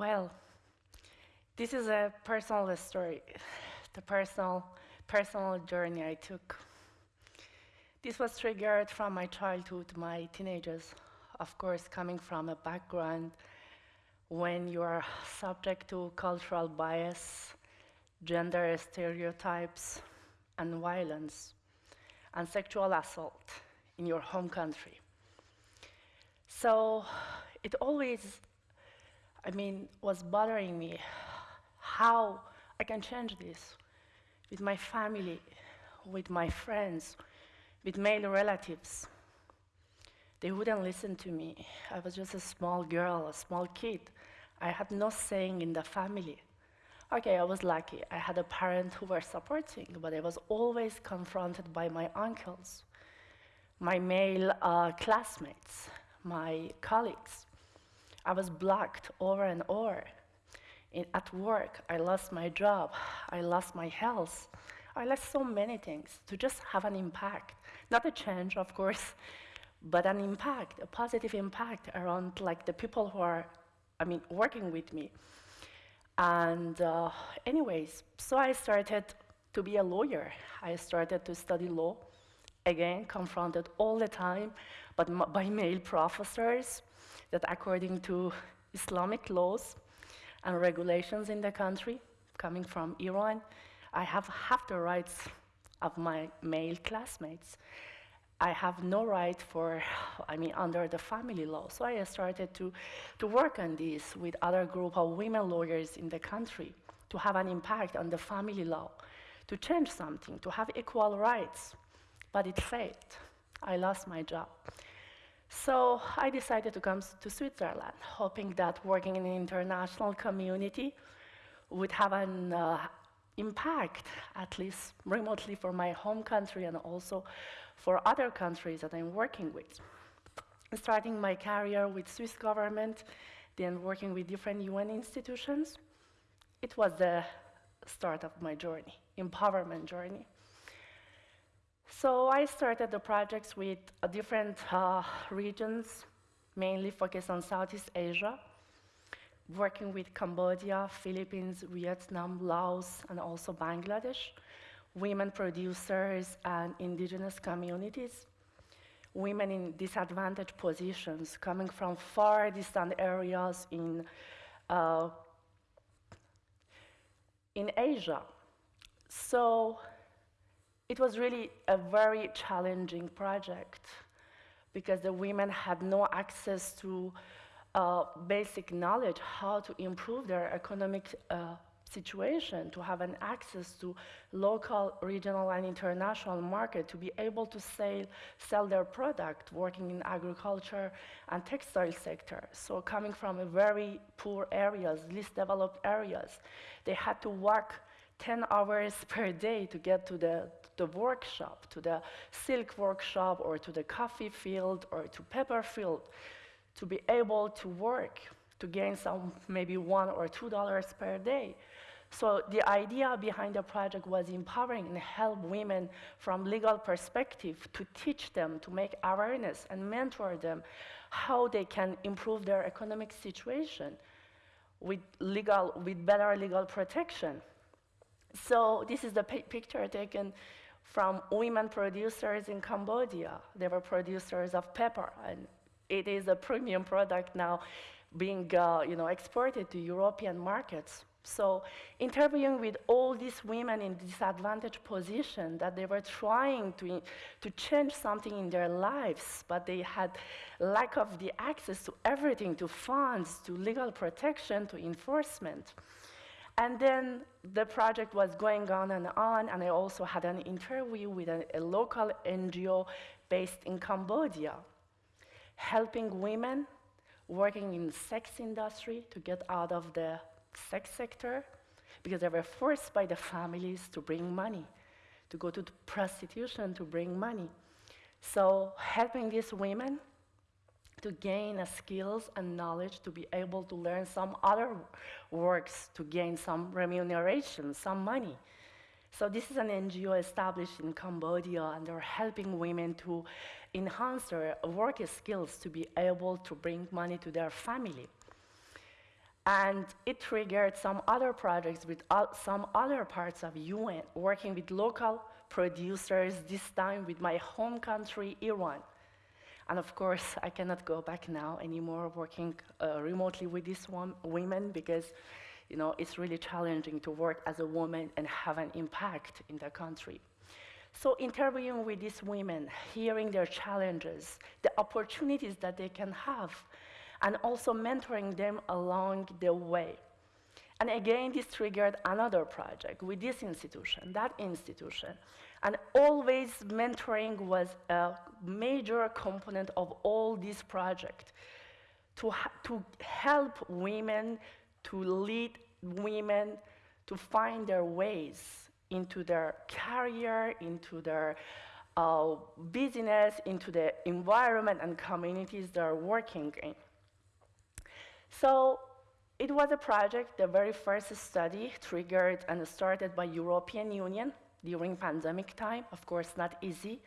Well, this is a personal story, the personal, personal journey I took. This was triggered from my childhood, my teenagers, of course, coming from a background when you are subject to cultural bias, gender stereotypes, and violence, and sexual assault in your home country. So it always, I mean, was bothering me how I can change this with my family, with my friends, with male relatives. They wouldn't listen to me. I was just a small girl, a small kid. I had no saying in the family. Okay, I was lucky. I had a parent who were supporting, but I was always confronted by my uncles, my male uh, classmates, my colleagues. I was blocked over and over. In, at work, I lost my job, I lost my health, I lost so many things to just have an impact. Not a change, of course, but an impact, a positive impact around like the people who are, I mean, working with me. And uh, anyways, so I started to be a lawyer. I started to study law, again, confronted all the time but by male professors that according to Islamic laws and regulations in the country, coming from Iran, I have half the rights of my male classmates. I have no right for, I mean, under the family law. So I started to, to work on this with other group of women lawyers in the country to have an impact on the family law, to change something, to have equal rights. But it failed. I lost my job. So I decided to come to Switzerland, hoping that working in an international community would have an uh, impact, at least remotely for my home country and also for other countries that I'm working with. Starting my career with Swiss government, then working with different UN institutions, it was the start of my journey, empowerment journey. So I started the projects with uh, different uh, regions, mainly focused on Southeast Asia, working with Cambodia, Philippines, Vietnam, Laos, and also Bangladesh, women producers and indigenous communities, women in disadvantaged positions coming from far distant areas in, uh, in Asia. So it was really a very challenging project because the women had no access to uh, basic knowledge how to improve their economic uh, situation, to have an access to local, regional, and international market, to be able to sell, sell their product, working in agriculture and textile sector. So coming from very poor areas, least developed areas, they had to work 10 hours per day to get to the, the workshop, to the silk workshop or to the coffee field or to pepper field to be able to work to gain some maybe one or two dollars per day. So the idea behind the project was empowering and help women from legal perspective to teach them, to make awareness and mentor them how they can improve their economic situation with legal, with better legal protection. So this is the picture taken from women producers in Cambodia. They were producers of pepper, and it is a premium product now being uh, you know, exported to European markets. So interviewing with all these women in disadvantaged position that they were trying to, to change something in their lives, but they had lack of the access to everything, to funds, to legal protection, to enforcement. And then the project was going on and on, and I also had an interview with a, a local NGO based in Cambodia, helping women working in the sex industry to get out of the sex sector because they were forced by the families to bring money, to go to prostitution to bring money. So helping these women to gain skills and knowledge to be able to learn some other works to gain some remuneration, some money. So this is an NGO established in Cambodia, and they're helping women to enhance their work skills to be able to bring money to their family. And it triggered some other projects with some other parts of UN, working with local producers, this time with my home country, Iran. And of course, I cannot go back now anymore working uh, remotely with these women because you know, it's really challenging to work as a woman and have an impact in the country. So interviewing with these women, hearing their challenges, the opportunities that they can have, and also mentoring them along the way. And again, this triggered another project with this institution, that institution. And always mentoring was a major component of all these projects to, to help women to lead women to find their ways into their career, into their uh, business, into the environment and communities they're working in. So it was a project, the very first study triggered and started by European Union during pandemic time. Of course, not easy.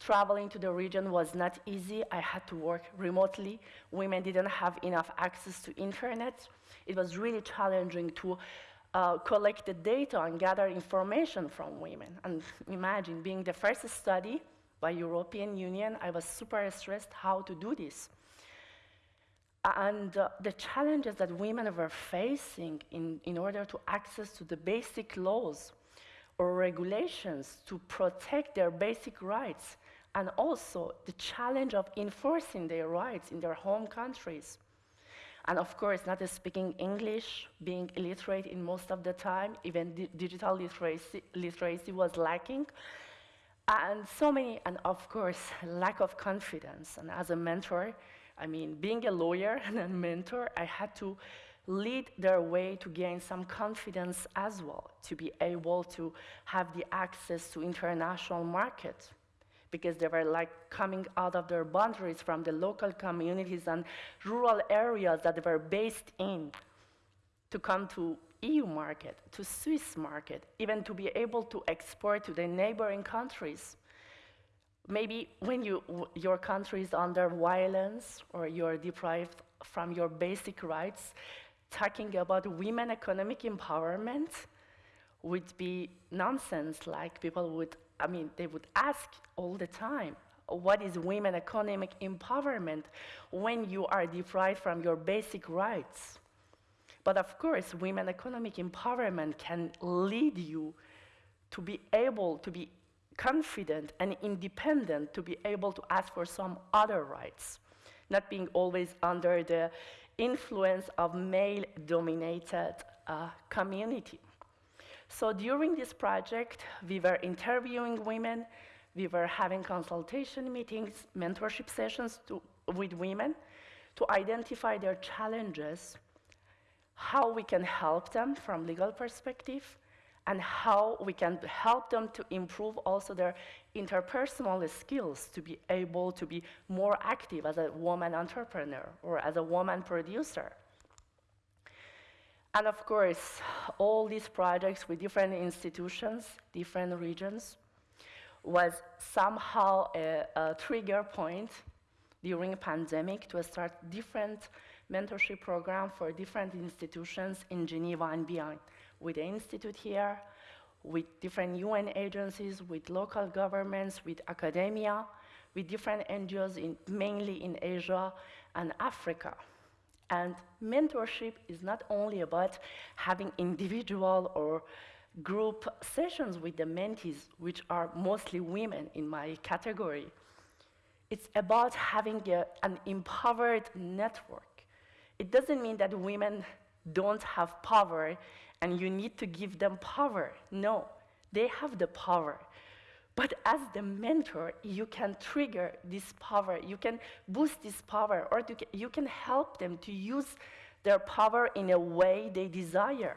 Traveling to the region was not easy. I had to work remotely. Women didn't have enough access to internet. It was really challenging to uh, collect the data and gather information from women. And imagine being the first study by European Union, I was super stressed how to do this. And uh, the challenges that women were facing in, in order to access to the basic laws or regulations to protect their basic rights, and also the challenge of enforcing their rights in their home countries. And of course, not speaking English, being illiterate in most of the time, even di digital literacy, literacy was lacking. And so many, and of course, lack of confidence. And as a mentor, I mean, being a lawyer and a mentor, I had to lead their way to gain some confidence as well, to be able to have the access to international markets because they were like coming out of their boundaries from the local communities and rural areas that they were based in to come to EU market, to Swiss market, even to be able to export to the neighboring countries. Maybe when you, your country is under violence or you're deprived from your basic rights, talking about women economic empowerment would be nonsense, like people would I mean, they would ask all the time, what is women economic empowerment when you are deprived from your basic rights? But of course, women economic empowerment can lead you to be able to be confident and independent to be able to ask for some other rights, not being always under the influence of male-dominated uh, community. So during this project, we were interviewing women, we were having consultation meetings, mentorship sessions to, with women to identify their challenges, how we can help them from legal perspective, and how we can help them to improve also their interpersonal skills to be able to be more active as a woman entrepreneur or as a woman producer. And of course, all these projects with different institutions, different regions, was somehow a, a trigger point during pandemic to start different mentorship program for different institutions in Geneva and beyond, with the institute here, with different UN agencies, with local governments, with academia, with different NGOs, in, mainly in Asia and Africa. And mentorship is not only about having individual or group sessions with the mentees, which are mostly women in my category. It's about having a, an empowered network. It doesn't mean that women don't have power and you need to give them power. No, they have the power. But as the mentor, you can trigger this power, you can boost this power, or you can help them to use their power in a way they desire.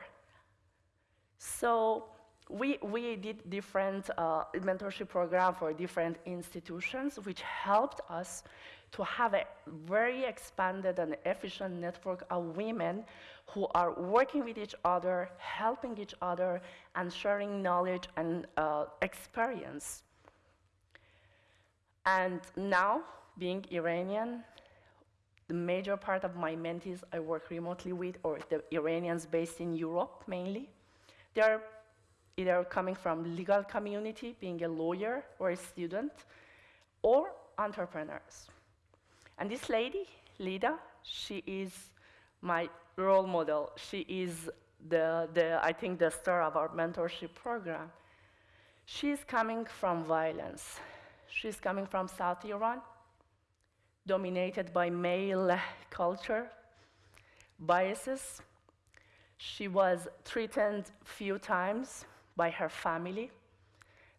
So we, we did different uh, mentorship program for different institutions, which helped us to have a very expanded and efficient network of women who are working with each other, helping each other, and sharing knowledge and uh, experience. And now, being Iranian, The major part of my mentees I work remotely with, or the Iranians based in Europe mainly. They're either coming from legal community, being a lawyer or a student, or entrepreneurs. And this lady, Lida, she is my role model. She is the, the, I think, the star of our mentorship program. She's coming from violence. She's coming from South Iran, dominated by male culture, biases. She was threatened few times by her family.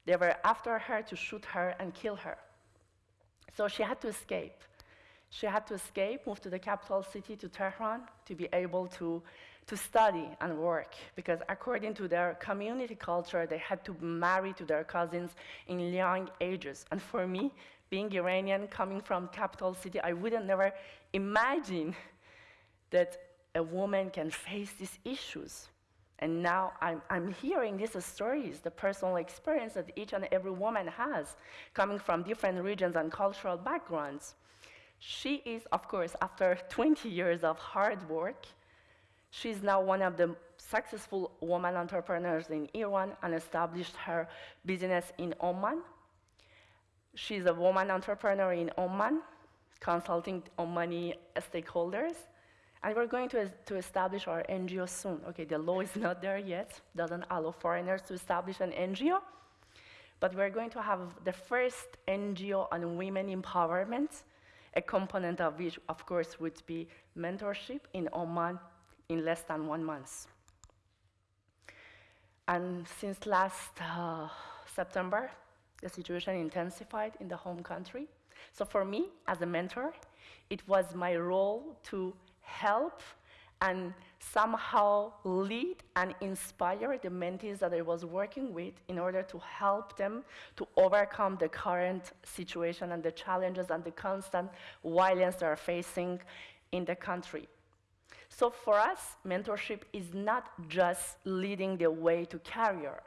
They were after her to shoot her and kill her. So she had to escape. She had to escape, move to the capital city, to Tehran, to be able to, to study and work. Because according to their community culture, they had to marry to their cousins in young ages. And for me, being Iranian, coming from capital city, I wouldn't never imagine that a woman can face these issues. And now I'm, I'm hearing these stories, the personal experience that each and every woman has, coming from different regions and cultural backgrounds. She is, of course, after 20 years of hard work, she's now one of the successful woman entrepreneurs in Iran and established her business in Oman. She's a woman entrepreneur in Oman, consulting Omani stakeholders. And we're going to, to establish our NGO soon. Okay, the law is not there yet, doesn't allow foreigners to establish an NGO. But we're going to have the first NGO on women empowerment a component of which, of course, would be mentorship in Oman in less than one month. And since last uh, September, the situation intensified in the home country. So for me, as a mentor, it was my role to help and somehow lead and inspire the mentees that I was working with in order to help them to overcome the current situation and the challenges and the constant violence they are facing in the country. So for us, mentorship is not just leading the way to career,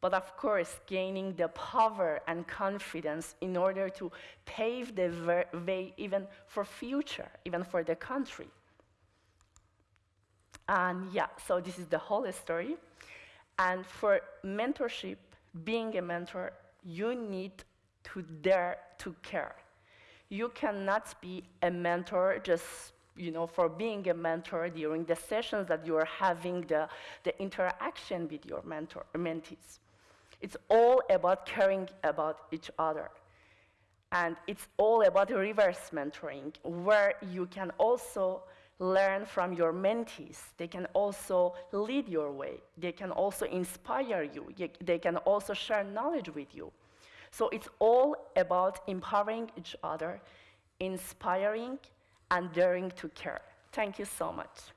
but of course, gaining the power and confidence in order to pave the way even for future, even for the country. And yeah, so this is the whole story. And for mentorship, being a mentor, you need to dare to care. You cannot be a mentor just you know, for being a mentor during the sessions that you are having the, the interaction with your mentor, mentees. It's all about caring about each other. And it's all about reverse mentoring, where you can also learn from your mentees. They can also lead your way. They can also inspire you. They can also share knowledge with you. So it's all about empowering each other, inspiring, and daring to care. Thank you so much.